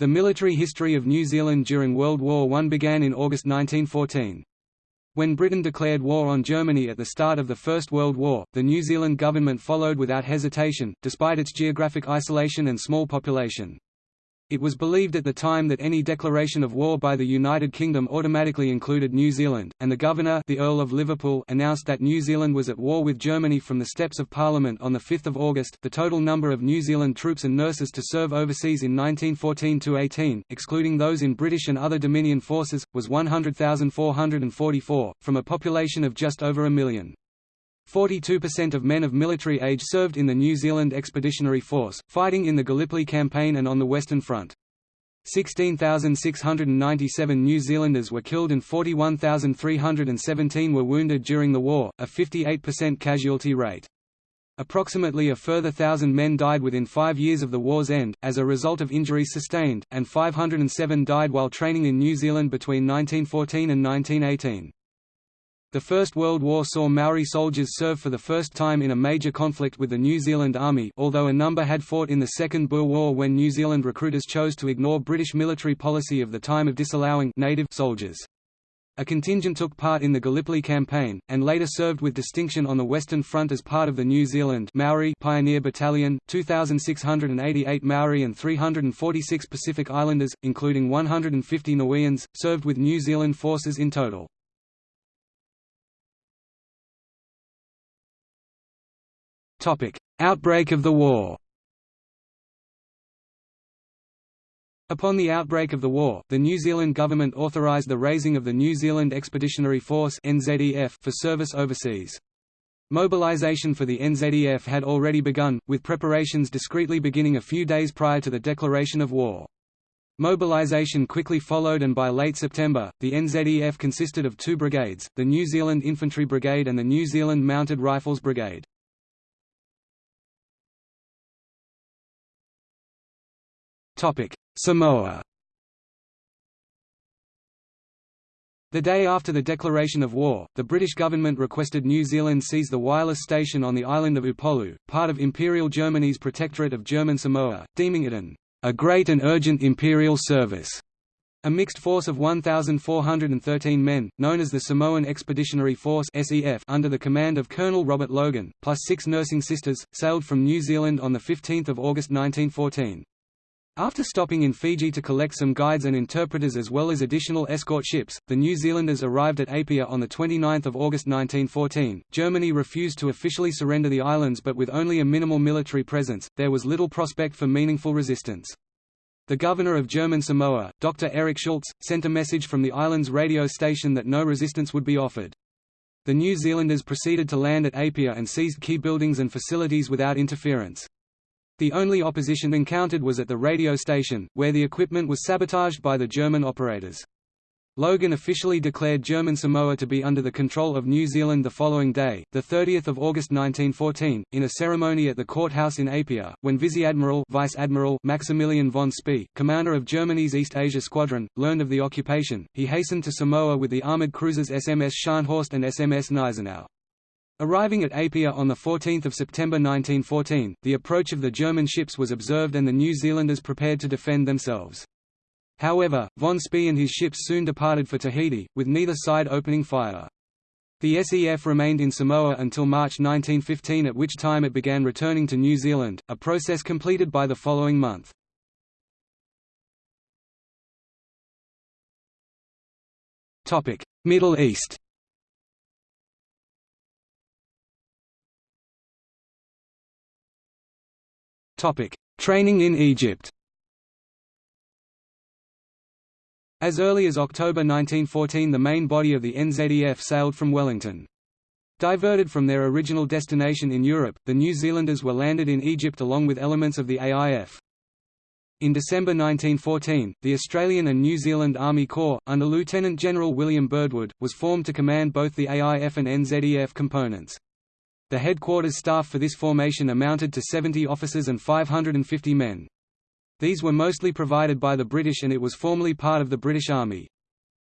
The military history of New Zealand during World War I began in August 1914. When Britain declared war on Germany at the start of the First World War, the New Zealand government followed without hesitation, despite its geographic isolation and small population. It was believed at the time that any declaration of war by the United Kingdom automatically included New Zealand, and the Governor the Earl of Liverpool announced that New Zealand was at war with Germany from the steps of Parliament on 5 August. The total number of New Zealand troops and nurses to serve overseas in 1914–18, excluding those in British and other Dominion forces, was 100,444, from a population of just over a million. 42% of men of military age served in the New Zealand Expeditionary Force, fighting in the Gallipoli Campaign and on the Western Front. 16,697 New Zealanders were killed and 41,317 were wounded during the war, a 58% casualty rate. Approximately a further thousand men died within five years of the war's end, as a result of injuries sustained, and 507 died while training in New Zealand between 1914 and 1918. The First World War saw Maori soldiers serve for the first time in a major conflict with the New Zealand Army although a number had fought in the Second Boer War when New Zealand recruiters chose to ignore British military policy of the time of disallowing native soldiers. A contingent took part in the Gallipoli campaign, and later served with distinction on the Western Front as part of the New Zealand Maori Pioneer Battalion, 2,688 Maori and 346 Pacific Islanders, including 150 Niueans, served with New Zealand forces in total. Outbreak of the war Upon the outbreak of the war, the New Zealand government authorised the raising of the New Zealand Expeditionary Force (NZEF) for service overseas. Mobilisation for the NZEF had already begun, with preparations discreetly beginning a few days prior to the declaration of war. Mobilisation quickly followed and by late September, the NZEF consisted of two brigades, the New Zealand Infantry Brigade and the New Zealand Mounted Rifles Brigade. Samoa The day after the declaration of war, the British government requested New Zealand seize the wireless station on the island of Upolu, part of Imperial Germany's Protectorate of German Samoa, deeming it an a great and urgent imperial service. A mixed force of 1,413 men, known as the Samoan Expeditionary Force SEF, under the command of Colonel Robert Logan, plus six nursing sisters, sailed from New Zealand on 15 August 1914. After stopping in Fiji to collect some guides and interpreters as well as additional escort ships, the New Zealanders arrived at Apia on 29 August 1914. Germany refused to officially surrender the islands but with only a minimal military presence, there was little prospect for meaningful resistance. The governor of German Samoa, Dr. Erich Schultz, sent a message from the island's radio station that no resistance would be offered. The New Zealanders proceeded to land at Apia and seized key buildings and facilities without interference. The only opposition encountered was at the radio station, where the equipment was sabotaged by the German operators. Logan officially declared German Samoa to be under the control of New Zealand the following day, 30 August 1914, in a ceremony at the courthouse in Apia, when Vice-Admiral Vice -Admiral Maximilian von Spee, commander of Germany's East Asia Squadron, learned of the occupation, he hastened to Samoa with the armoured cruisers SMS Scharnhorst and SMS Gneisenau. Arriving at Apia on 14 September 1914, the approach of the German ships was observed and the New Zealanders prepared to defend themselves. However, von Spee and his ships soon departed for Tahiti, with neither side opening fire. The SEF remained in Samoa until March 1915 at which time it began returning to New Zealand, a process completed by the following month. Middle East Training in Egypt. As early as October 1914 the main body of the NZEF sailed from Wellington. Diverted from their original destination in Europe, the New Zealanders were landed in Egypt along with elements of the AIF. In December 1914, the Australian and New Zealand Army Corps, under Lieutenant General William Birdwood, was formed to command both the AIF and NZEF components. The headquarters staff for this formation amounted to 70 officers and 550 men. These were mostly provided by the British and it was formerly part of the British Army.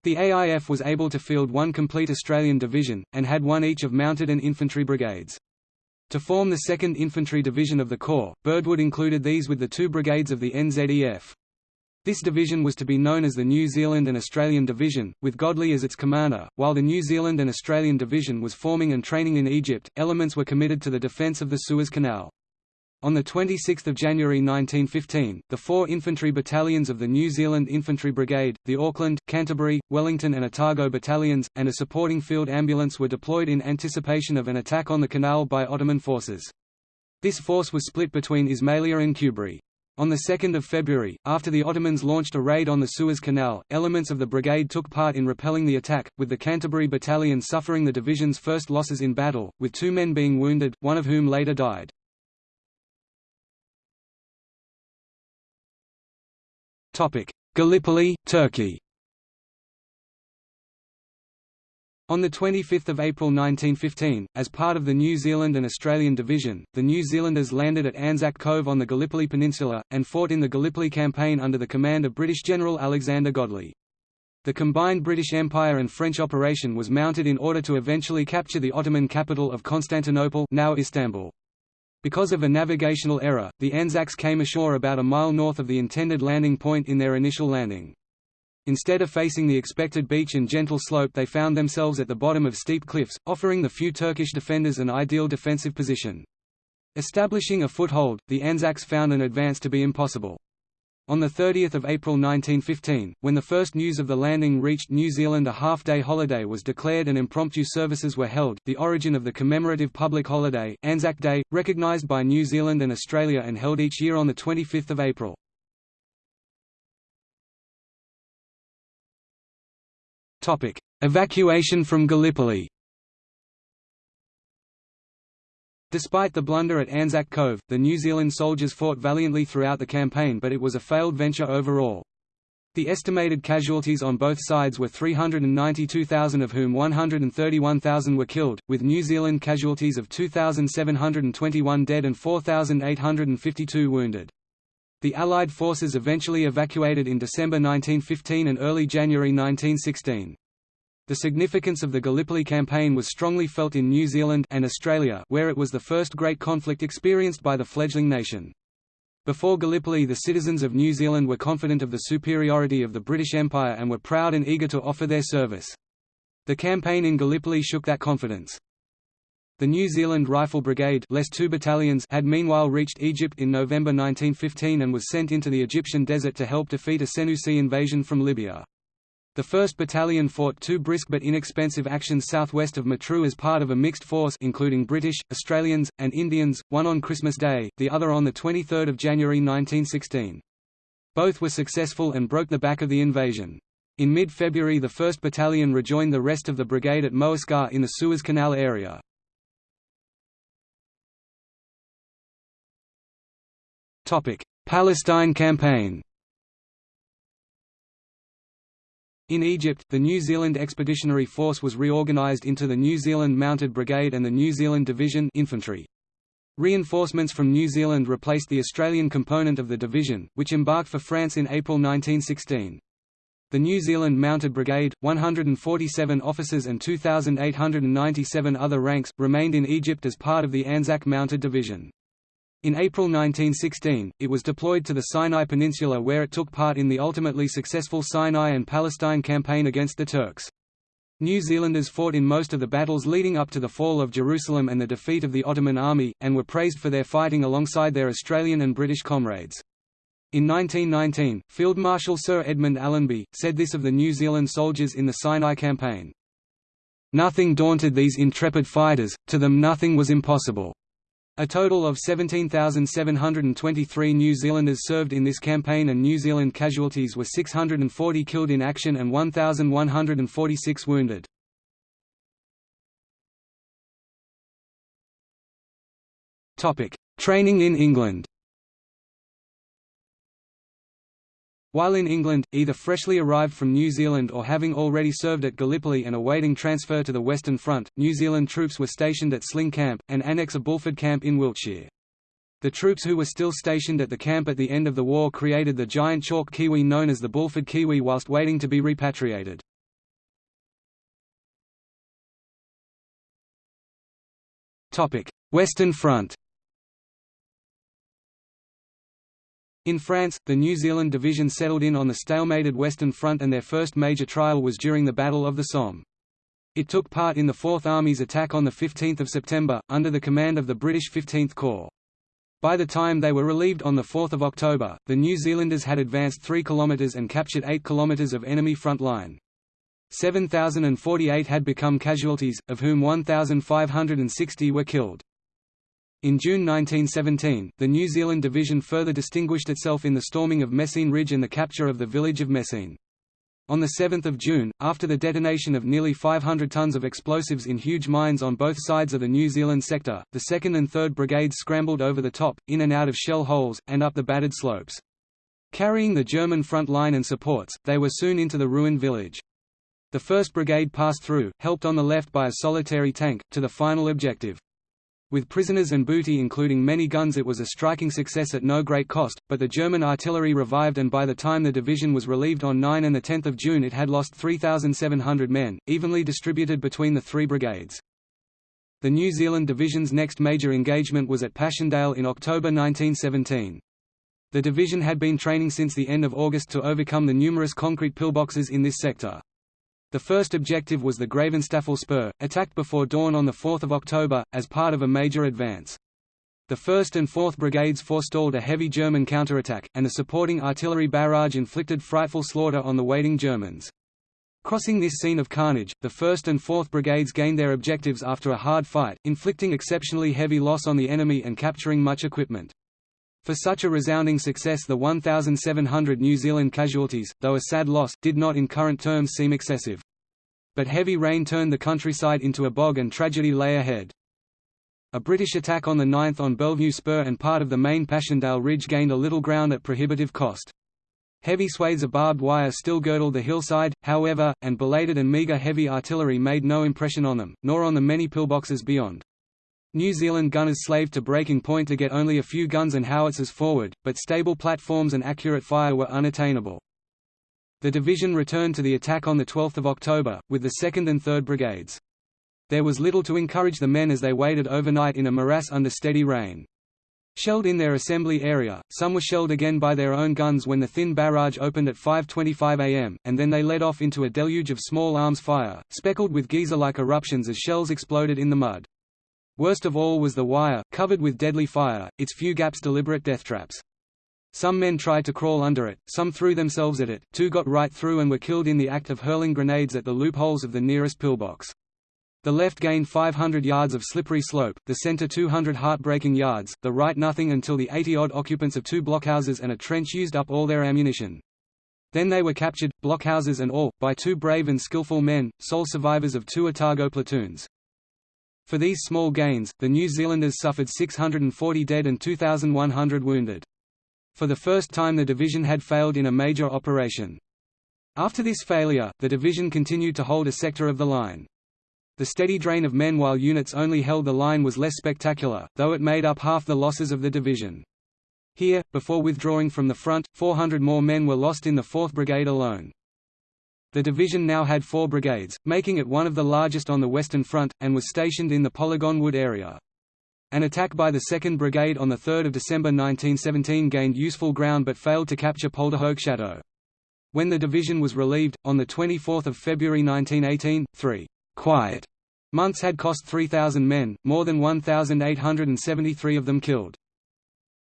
The AIF was able to field one complete Australian division, and had one each of mounted and infantry brigades. To form the 2nd Infantry Division of the Corps, Birdwood included these with the two brigades of the NZEF. This division was to be known as the New Zealand and Australian Division, with Godley as its commander. While the New Zealand and Australian Division was forming and training in Egypt, elements were committed to the defence of the Suez Canal. On 26 January 1915, the four infantry battalions of the New Zealand Infantry Brigade, the Auckland, Canterbury, Wellington and Otago battalions, and a supporting field ambulance were deployed in anticipation of an attack on the canal by Ottoman forces. This force was split between Ismailia and Kubri. On 2 February, after the Ottomans launched a raid on the Suez Canal, elements of the brigade took part in repelling the attack, with the Canterbury Battalion suffering the division's first losses in battle, with two men being wounded, one of whom later died. Gallipoli, Turkey On 25 April 1915, as part of the New Zealand and Australian Division, the New Zealanders landed at Anzac Cove on the Gallipoli Peninsula, and fought in the Gallipoli Campaign under the command of British General Alexander Godley. The combined British Empire and French operation was mounted in order to eventually capture the Ottoman capital of Constantinople now Istanbul. Because of a navigational error, the Anzacs came ashore about a mile north of the intended landing point in their initial landing. Instead of facing the expected beach and gentle slope they found themselves at the bottom of steep cliffs, offering the few Turkish defenders an ideal defensive position. Establishing a foothold, the Anzacs found an advance to be impossible. On 30 April 1915, when the first news of the landing reached New Zealand a half-day holiday was declared and impromptu services were held, the origin of the commemorative public holiday, Anzac Day, recognised by New Zealand and Australia and held each year on 25 April. Evacuation from Gallipoli. Despite the blunder at Anzac Cove, the New Zealand soldiers fought valiantly throughout the campaign but it was a failed venture overall. The estimated casualties on both sides were 392,000 of whom 131,000 were killed, with New Zealand casualties of 2,721 dead and 4,852 wounded. The Allied forces eventually evacuated in December 1915 and early January 1916. The significance of the Gallipoli campaign was strongly felt in New Zealand and Australia where it was the first great conflict experienced by the fledgling nation. Before Gallipoli the citizens of New Zealand were confident of the superiority of the British Empire and were proud and eager to offer their service. The campaign in Gallipoli shook that confidence. The New Zealand Rifle Brigade less two battalions had meanwhile reached Egypt in November 1915 and was sent into the Egyptian desert to help defeat a Senussi invasion from Libya. The 1st Battalion fought two brisk but inexpensive actions southwest of Matruh as part of a mixed force including British, Australians, and Indians, one on Christmas Day, the other on 23 January 1916. Both were successful and broke the back of the invasion. In mid-February the 1st Battalion rejoined the rest of the brigade at Moascar in the Suez Canal area. Palestine campaign In Egypt, the New Zealand Expeditionary Force was reorganized into the New Zealand Mounted Brigade and the New Zealand Division infantry. Reinforcements from New Zealand replaced the Australian component of the division, which embarked for France in April 1916. The New Zealand Mounted Brigade, 147 officers and 2,897 other ranks, remained in Egypt as part of the Anzac Mounted Division. In April 1916, it was deployed to the Sinai Peninsula where it took part in the ultimately successful Sinai and Palestine campaign against the Turks. New Zealanders fought in most of the battles leading up to the fall of Jerusalem and the defeat of the Ottoman army, and were praised for their fighting alongside their Australian and British comrades. In 1919, Field Marshal Sir Edmund Allenby, said this of the New Zealand soldiers in the Sinai campaign. Nothing daunted these intrepid fighters, to them nothing was impossible. A total of 17,723 New Zealanders served in this campaign and New Zealand casualties were 640 killed in action and 1,146 wounded. Training in England While in England, either freshly arrived from New Zealand or having already served at Gallipoli and awaiting transfer to the Western Front, New Zealand troops were stationed at Sling Camp, an annex of Bulford Camp in Wiltshire. The troops who were still stationed at the camp at the end of the war created the giant chalk kiwi known as the Bulford Kiwi whilst waiting to be repatriated. Western Front In France, the New Zealand Division settled in on the stalemated Western Front and their first major trial was during the Battle of the Somme. It took part in the Fourth Army's attack on 15 September, under the command of the British 15th Corps. By the time they were relieved on 4 October, the New Zealanders had advanced 3 km and captured 8 km of enemy front line. 7,048 had become casualties, of whom 1,560 were killed. In June 1917, the New Zealand Division further distinguished itself in the storming of Messines Ridge and the capture of the village of Messines. On 7 June, after the detonation of nearly 500 tons of explosives in huge mines on both sides of the New Zealand sector, the 2nd and 3rd Brigades scrambled over the top, in and out of shell holes, and up the battered slopes. Carrying the German front line and supports, they were soon into the ruined village. The 1st Brigade passed through, helped on the left by a solitary tank, to the final objective. With prisoners and booty including many guns it was a striking success at no great cost, but the German artillery revived and by the time the division was relieved on 9 and 10 June it had lost 3,700 men, evenly distributed between the three brigades. The New Zealand Division's next major engagement was at Passchendaele in October 1917. The division had been training since the end of August to overcome the numerous concrete pillboxes in this sector. The first objective was the Gravenstafel Spur, attacked before dawn on 4 October, as part of a major advance. The 1st and 4th Brigades forestalled a heavy German counterattack, and the supporting artillery barrage inflicted frightful slaughter on the waiting Germans. Crossing this scene of carnage, the 1st and 4th Brigades gained their objectives after a hard fight, inflicting exceptionally heavy loss on the enemy and capturing much equipment. For such a resounding success the 1,700 New Zealand casualties, though a sad loss, did not in current terms seem excessive. But heavy rain turned the countryside into a bog and tragedy lay ahead. A British attack on the 9th on Bellevue Spur and part of the main Passchendaele Ridge gained a little ground at prohibitive cost. Heavy swathes of barbed wire still girdled the hillside, however, and belated and meagre heavy artillery made no impression on them, nor on the many pillboxes beyond. New Zealand gunners slaved to breaking point to get only a few guns and howitzers forward, but stable platforms and accurate fire were unattainable. The division returned to the attack on 12 October, with the 2nd and 3rd Brigades. There was little to encourage the men as they waited overnight in a morass under steady rain. Shelled in their assembly area, some were shelled again by their own guns when the thin barrage opened at 5.25 am, and then they led off into a deluge of small arms fire, speckled with geyser-like eruptions as shells exploded in the mud. Worst of all was the wire, covered with deadly fire, its few gaps deliberate death traps. Some men tried to crawl under it, some threw themselves at it, two got right through and were killed in the act of hurling grenades at the loopholes of the nearest pillbox. The left gained 500 yards of slippery slope, the center 200 heartbreaking yards, the right nothing until the 80-odd occupants of two blockhouses and a trench used up all their ammunition. Then they were captured, blockhouses and all, by two brave and skillful men, sole survivors of two Otago platoons. For these small gains, the New Zealanders suffered 640 dead and 2,100 wounded. For the first time the division had failed in a major operation. After this failure, the division continued to hold a sector of the line. The steady drain of men while units only held the line was less spectacular, though it made up half the losses of the division. Here, before withdrawing from the front, 400 more men were lost in the 4th Brigade alone. The division now had four brigades, making it one of the largest on the Western Front, and was stationed in the Polygon Wood area. An attack by the 2nd Brigade on 3 December 1917 gained useful ground but failed to capture Polderhoek Chateau. When the division was relieved, on 24 February 1918, three «quiet» months had cost 3,000 men, more than 1,873 of them killed.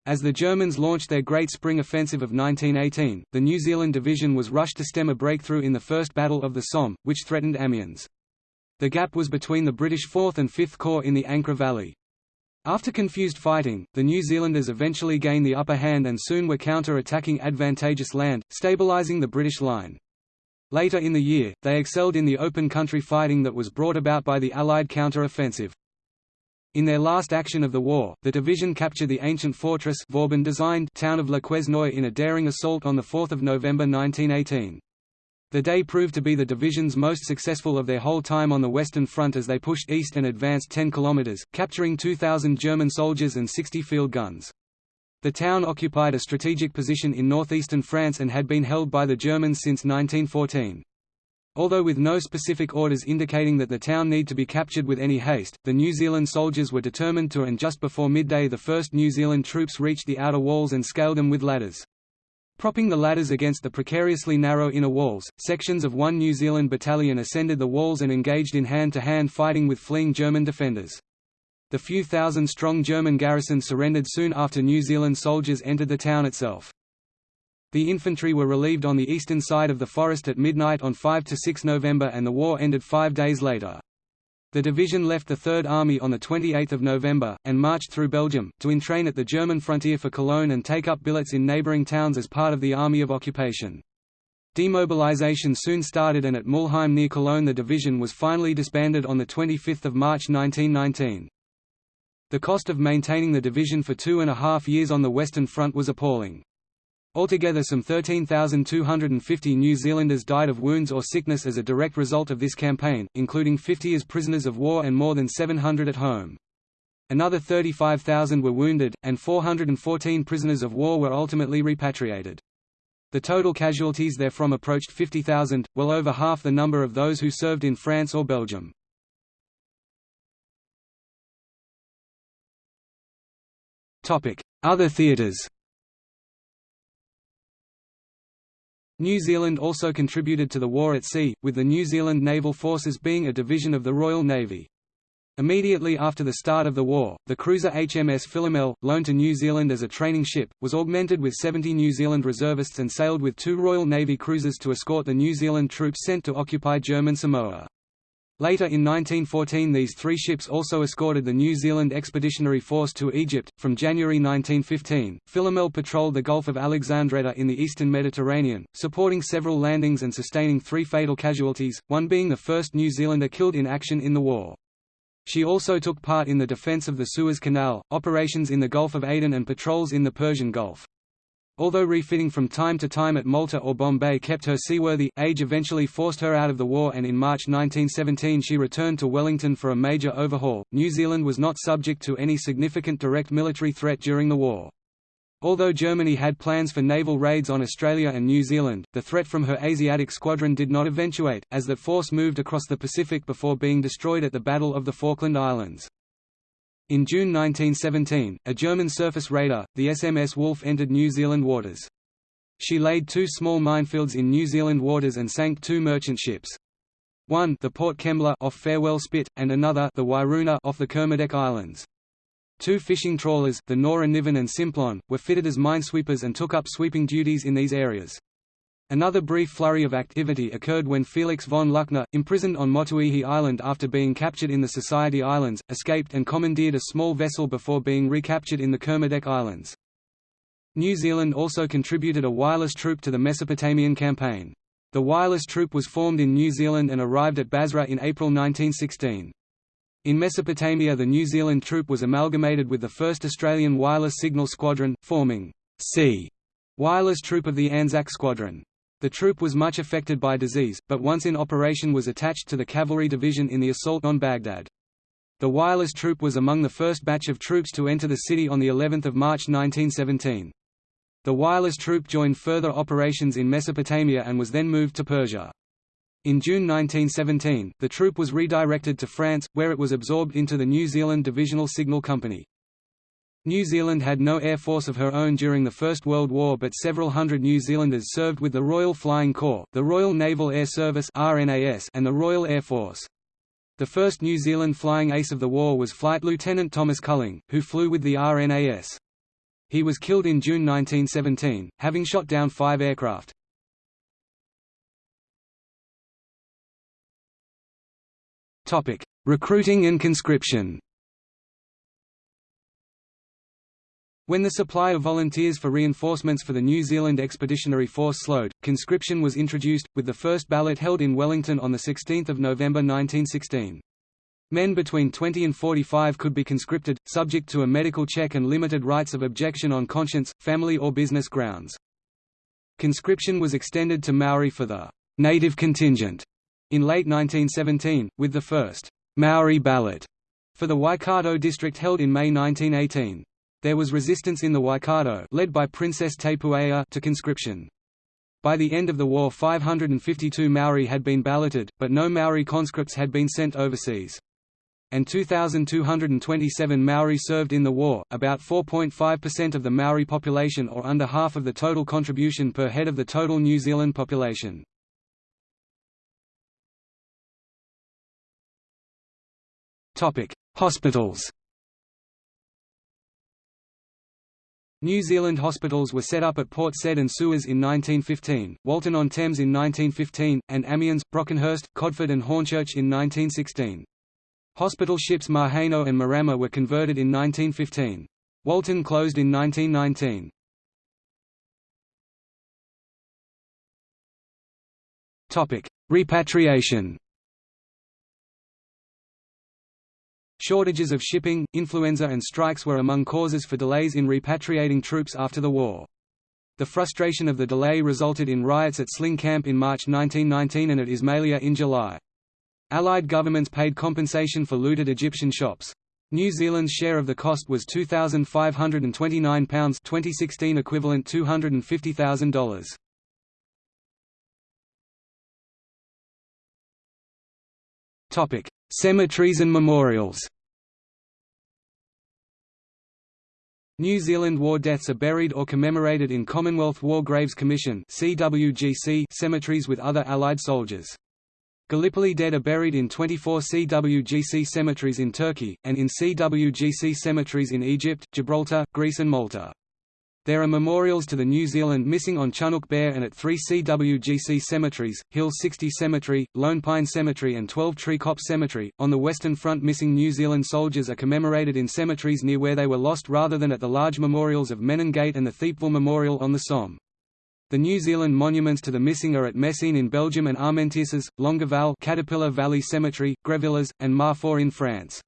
As the Germans launched their Great Spring Offensive of 1918, the New Zealand Division was rushed to stem a breakthrough in the First Battle of the Somme, which threatened Amiens. The gap was between the British 4th and 5th Corps in the Ancre Valley. After confused fighting, the New Zealanders eventually gained the upper hand and soon were counter-attacking advantageous land, stabilising the British line. Later in the year, they excelled in the open country fighting that was brought about by the Allied counter-offensive. In their last action of the war, the division captured the ancient fortress Vauban-designed town of Le Quesnoy in a daring assault on 4 November 1918. The day proved to be the division's most successful of their whole time on the Western Front as they pushed east and advanced 10 kilometers, capturing 2,000 German soldiers and 60 field guns. The town occupied a strategic position in northeastern France and had been held by the Germans since 1914. Although with no specific orders indicating that the town need to be captured with any haste, the New Zealand soldiers were determined to and just before midday the first New Zealand troops reached the outer walls and scaled them with ladders. Propping the ladders against the precariously narrow inner walls, sections of one New Zealand battalion ascended the walls and engaged in hand-to-hand -hand fighting with fleeing German defenders. The few thousand strong German garrison surrendered soon after New Zealand soldiers entered the town itself. The infantry were relieved on the eastern side of the forest at midnight on 5 to 6 November and the war ended five days later. The division left the Third Army on 28 November, and marched through Belgium, to entrain at the German frontier for Cologne and take up billets in neighbouring towns as part of the Army of Occupation. Demobilization soon started and at Mulheim near Cologne the division was finally disbanded on 25 March 1919. The cost of maintaining the division for two and a half years on the Western Front was appalling. Altogether some 13,250 New Zealanders died of wounds or sickness as a direct result of this campaign, including 50 as prisoners of war and more than 700 at home. Another 35,000 were wounded, and 414 prisoners of war were ultimately repatriated. The total casualties therefrom approached 50,000, well over half the number of those who served in France or Belgium. Other theatres New Zealand also contributed to the war at sea, with the New Zealand Naval Forces being a division of the Royal Navy. Immediately after the start of the war, the cruiser HMS Philomel, loaned to New Zealand as a training ship, was augmented with 70 New Zealand reservists and sailed with two Royal Navy cruisers to escort the New Zealand troops sent to occupy German Samoa. Later in 1914 these three ships also escorted the New Zealand Expeditionary Force to Egypt. From January 1915, Philomel patrolled the Gulf of Alexandretta in the eastern Mediterranean, supporting several landings and sustaining three fatal casualties, one being the first New Zealander killed in action in the war. She also took part in the defence of the Suez Canal, operations in the Gulf of Aden and patrols in the Persian Gulf. Although refitting from time to time at Malta or Bombay kept her seaworthy, age eventually forced her out of the war and in March 1917 she returned to Wellington for a major overhaul. New Zealand was not subject to any significant direct military threat during the war. Although Germany had plans for naval raids on Australia and New Zealand, the threat from her Asiatic squadron did not eventuate, as that force moved across the Pacific before being destroyed at the Battle of the Falkland Islands. In June 1917, a German surface raider, the SMS Wolf entered New Zealand waters. She laid two small minefields in New Zealand waters and sank two merchant ships. One the Port Kembla off Farewell Spit, and another the Wairuna off the Kermadec Islands. Two fishing trawlers, the Nora Niven and Simplon, were fitted as minesweepers and took up sweeping duties in these areas. Another brief flurry of activity occurred when Felix von Luckner, imprisoned on Motuihe Island after being captured in the Society Islands, escaped and commandeered a small vessel before being recaptured in the Kermadec Islands. New Zealand also contributed a wireless troop to the Mesopotamian campaign. The wireless troop was formed in New Zealand and arrived at Basra in April 1916. In Mesopotamia the New Zealand troop was amalgamated with the 1st Australian Wireless Signal Squadron, forming C Wireless Troop of the Anzac Squadron. The troop was much affected by disease, but once in operation was attached to the cavalry division in the assault on Baghdad. The wireless troop was among the first batch of troops to enter the city on of March 1917. The wireless troop joined further operations in Mesopotamia and was then moved to Persia. In June 1917, the troop was redirected to France, where it was absorbed into the New Zealand Divisional Signal Company. New Zealand had no air force of her own during the First World War but several hundred New Zealanders served with the Royal Flying Corps, the Royal Naval Air Service and the Royal Air Force. The first New Zealand flying ace of the war was Flight Lieutenant Thomas Culling, who flew with the RNAS. He was killed in June 1917, having shot down five aircraft. Recruiting and conscription When the supply of volunteers for reinforcements for the New Zealand Expeditionary Force slowed, conscription was introduced, with the first ballot held in Wellington on 16 November 1916. Men between 20 and 45 could be conscripted, subject to a medical check and limited rights of objection on conscience, family or business grounds. Conscription was extended to Maori for the «native contingent» in late 1917, with the first «Maori ballot» for the Waikato district held in May 1918. There was resistance in the Waikato led by Princess Te to conscription. By the end of the war 552 Maori had been balloted, but no Maori conscripts had been sent overseas. And 2,227 Maori served in the war, about 4.5% of the Maori population or under half of the total contribution per head of the total New Zealand population. Hospitals New Zealand hospitals were set up at Port Said and Suez in 1915, Walton-on-Thames in 1915, and Amiens, Brockenhurst, Codford and Hornchurch in 1916. Hospital ships Maheno and Marama were converted in 1915. Walton closed in 1919. Repatriation Shortages of shipping, influenza and strikes were among causes for delays in repatriating troops after the war. The frustration of the delay resulted in riots at Sling Camp in March 1919 and at Ismailia in July. Allied governments paid compensation for looted Egyptian shops. New Zealand's share of the cost was £2,529 2016 equivalent $250,000. Topic: Cemeteries and memorials New Zealand war deaths are buried or commemorated in Commonwealth War Graves Commission cemeteries with other Allied soldiers. Gallipoli dead are buried in 24 CWGC cemeteries in Turkey, and in CWGC cemeteries in Egypt, Gibraltar, Greece and Malta. There are memorials to the New Zealand missing on Chunuk Bair and at three CWGC cemeteries, Hill 60 Cemetery, Lone Pine Cemetery and 12 Tree Copse Cemetery. On the Western Front missing New Zealand soldiers are commemorated in cemeteries near where they were lost rather than at the large memorials of Menin Gate and the Thiepval Memorial on the Somme. The New Zealand monuments to the missing are at Messines in Belgium and Armentières, Longueval Caterpillar Valley Cemetery, Grevillers, and Marfaux in France.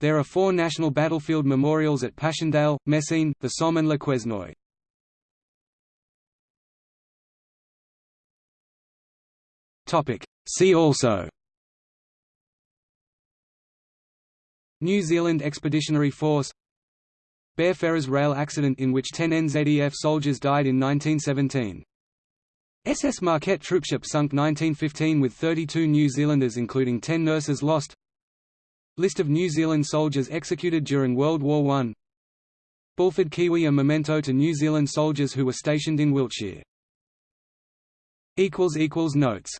There are four national battlefield memorials at Passchendaele, Messines, the Somme and Le Quesnoy. See also. New Zealand Expeditionary Force. Bere Ferrers rail accident in which 10 NZEF soldiers died in 1917 SS Marquette troopship sunk 1915 with 32 New Zealanders including 10 nurses lost List of New Zealand soldiers executed during World War I Bulford Kiwi a memento to New Zealand soldiers who were stationed in Wiltshire. Notes